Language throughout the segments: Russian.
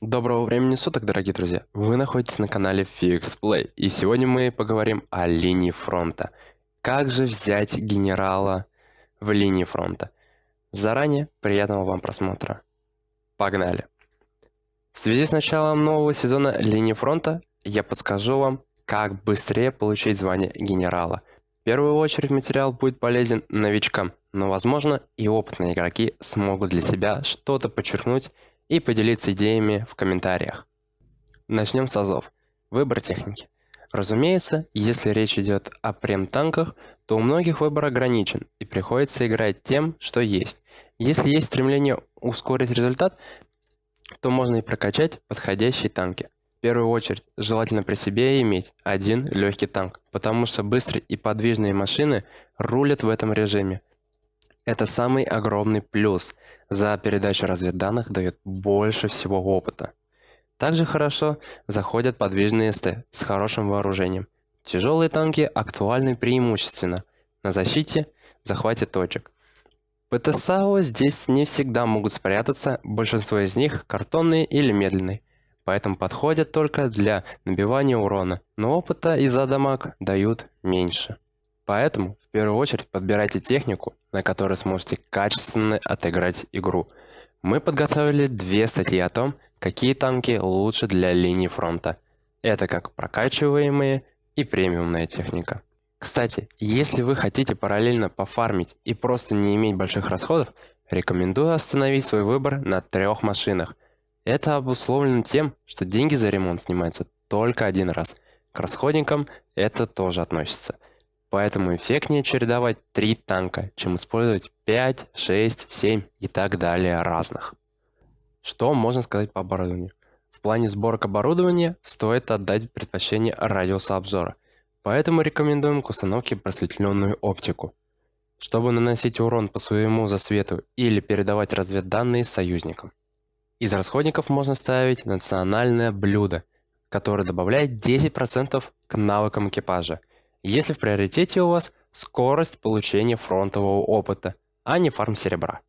Доброго времени суток, дорогие друзья! Вы находитесь на канале FixPlay, и сегодня мы поговорим о линии фронта. Как же взять генерала в линии фронта? Заранее приятного вам просмотра. Погнали! В связи с началом нового сезона линии фронта, я подскажу вам, как быстрее получить звание генерала. В первую очередь материал будет полезен новичкам, но возможно и опытные игроки смогут для себя что-то подчеркнуть и поделиться идеями в комментариях. Начнем с азов. Выбор техники. Разумеется, если речь идет о прем-танках, то у многих выбор ограничен и приходится играть тем, что есть. Если есть стремление ускорить результат, то можно и прокачать подходящие танки. В первую очередь, желательно при себе иметь один легкий танк, потому что быстрые и подвижные машины рулят в этом режиме. Это самый огромный плюс. За передачу разведданных дает больше всего опыта. Также хорошо заходят подвижные СТ с хорошим вооружением. Тяжелые танки актуальны преимущественно на защите, захвате точек. ПТСАО здесь не всегда могут спрятаться, большинство из них картонные или медленные, поэтому подходят только для набивания урона, но опыта из-за дамаг дают меньше. Поэтому в первую очередь подбирайте технику, на которой сможете качественно отыграть игру. Мы подготовили две статьи о том, какие танки лучше для линии фронта. Это как прокачиваемые и премиумная техника. Кстати, если вы хотите параллельно пофармить и просто не иметь больших расходов, рекомендую остановить свой выбор на трех машинах. Это обусловлено тем, что деньги за ремонт снимаются только один раз. К расходникам это тоже относится – Поэтому эффектнее чередовать три танка, чем использовать 5, 6, 7 и так далее разных. Что можно сказать по оборудованию? В плане сборок оборудования стоит отдать предпочтение радиусу обзора, поэтому рекомендуем к установке просветленную оптику, чтобы наносить урон по своему засвету или передавать разведданные союзникам. Из расходников можно ставить национальное блюдо, которое добавляет 10% к навыкам экипажа – если в приоритете у вас скорость получения фронтового опыта, а не фарм серебра.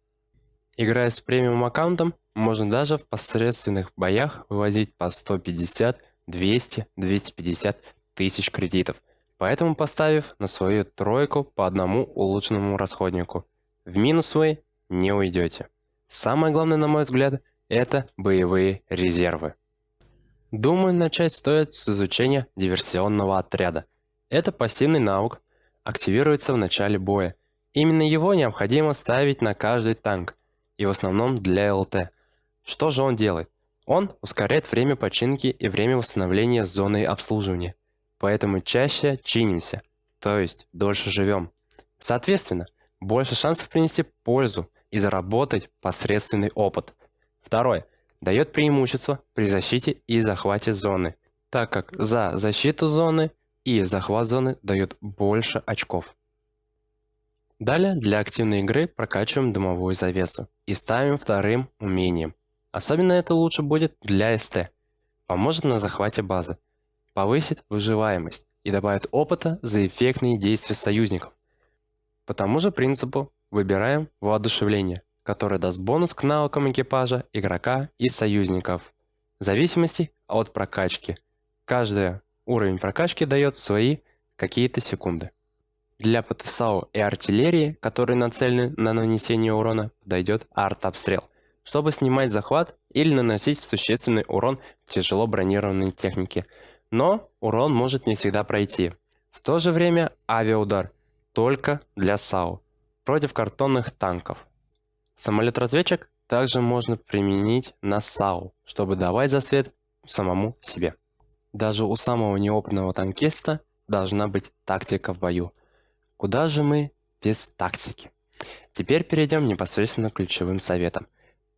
Играя с премиум аккаунтом, можно даже в посредственных боях вывозить по 150, 200, 250 тысяч кредитов, поэтому поставив на свою тройку по одному улучшенному расходнику. В минус вы не уйдете. Самое главное, на мой взгляд, это боевые резервы. Думаю, начать стоит с изучения диверсионного отряда. Это пассивный навык, активируется в начале боя. Именно его необходимо ставить на каждый танк, и в основном для ЛТ. Что же он делает? Он ускоряет время починки и время восстановления зоны обслуживания. Поэтому чаще чинимся, то есть дольше живем. Соответственно, больше шансов принести пользу и заработать посредственный опыт. Второе. Дает преимущество при защите и захвате зоны, так как за защиту зоны и захват зоны дает больше очков. Далее для активной игры прокачиваем дымовую завесу и ставим вторым умением. Особенно это лучше будет для СТ. Поможет на захвате базы, повысит выживаемость и добавит опыта за эффектные действия союзников. По тому же принципу выбираем воодушевление, которое даст бонус к навыкам экипажа, игрока и союзников, в зависимости от прокачки. Каждая Уровень прокачки дает свои какие-то секунды. Для ПТСАУ и артиллерии, которые нацелены на нанесение урона, дойдет арт-обстрел, чтобы снимать захват или наносить существенный урон тяжело бронированной технике. Но урон может не всегда пройти. В то же время авиаудар только для САУ против картонных танков. Самолет-разведчик также можно применить на САУ, чтобы давать засвет самому себе. Даже у самого неопытного танкиста должна быть тактика в бою. Куда же мы без тактики? Теперь перейдем непосредственно к ключевым советам.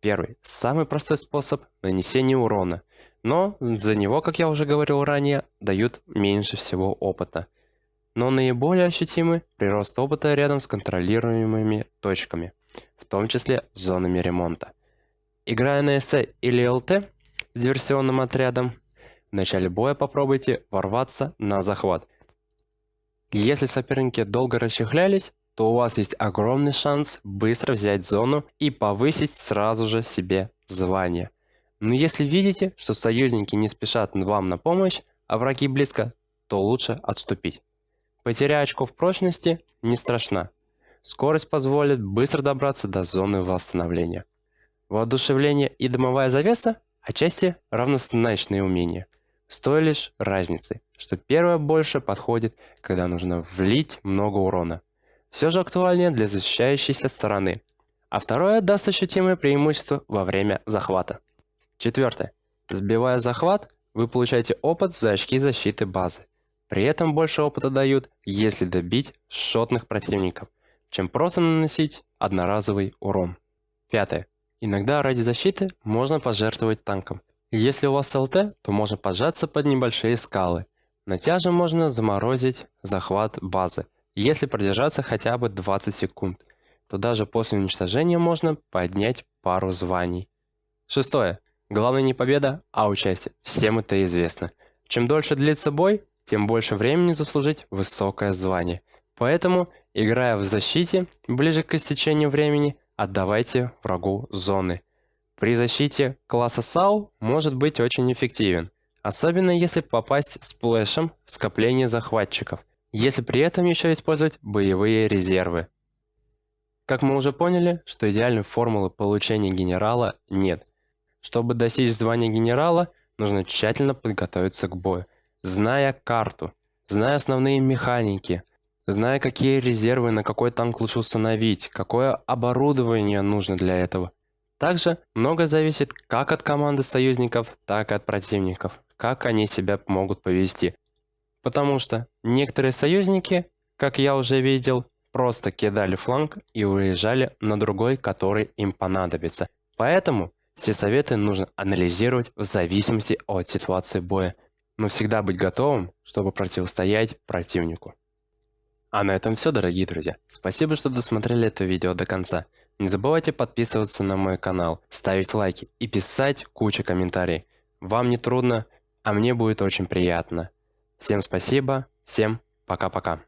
Первый. Самый простой способ нанесения урона. Но за него, как я уже говорил ранее, дают меньше всего опыта. Но наиболее ощутимый прирост опыта рядом с контролируемыми точками, в том числе зонами ремонта. Играя на СТ или ЛТ с диверсионным отрядом, в начале боя попробуйте ворваться на захват. Если соперники долго расчехлялись, то у вас есть огромный шанс быстро взять зону и повысить сразу же себе звание. Но если видите, что союзники не спешат вам на помощь, а враги близко, то лучше отступить. Потеря очков прочности не страшна. Скорость позволит быстро добраться до зоны восстановления. Воодушевление и дымовая завеса отчасти равнозначные умения. С той лишь разницей, что первое больше подходит, когда нужно влить много урона. Все же актуальнее для защищающейся стороны. А второе даст ощутимое преимущество во время захвата. Четвертое. Сбивая захват, вы получаете опыт за очки защиты базы. При этом больше опыта дают, если добить шотных противников, чем просто наносить одноразовый урон. Пятое. Иногда ради защиты можно пожертвовать танком. Если у вас ЛТ, то можно поджаться под небольшие скалы. На тяже можно заморозить захват базы. Если продержаться хотя бы 20 секунд, то даже после уничтожения можно поднять пару званий. Шестое. Главное не победа, а участие. Всем это известно. Чем дольше длится бой, тем больше времени заслужить высокое звание. Поэтому, играя в защите, ближе к истечению времени, отдавайте врагу зоны. При защите класса САУ может быть очень эффективен, особенно если попасть сплэшем в скопление захватчиков, если при этом еще использовать боевые резервы. Как мы уже поняли, что идеальной формулы получения генерала нет. Чтобы достичь звания генерала, нужно тщательно подготовиться к бою, зная карту, зная основные механики – Зная, какие резервы на какой танк лучше установить, какое оборудование нужно для этого. Также много зависит как от команды союзников, так и от противников, как они себя могут повести. Потому что некоторые союзники, как я уже видел, просто кидали фланг и уезжали на другой, который им понадобится. Поэтому все советы нужно анализировать в зависимости от ситуации боя, но всегда быть готовым, чтобы противостоять противнику. А на этом все, дорогие друзья. Спасибо, что досмотрели это видео до конца. Не забывайте подписываться на мой канал, ставить лайки и писать кучу комментариев. Вам не трудно, а мне будет очень приятно. Всем спасибо, всем пока-пока.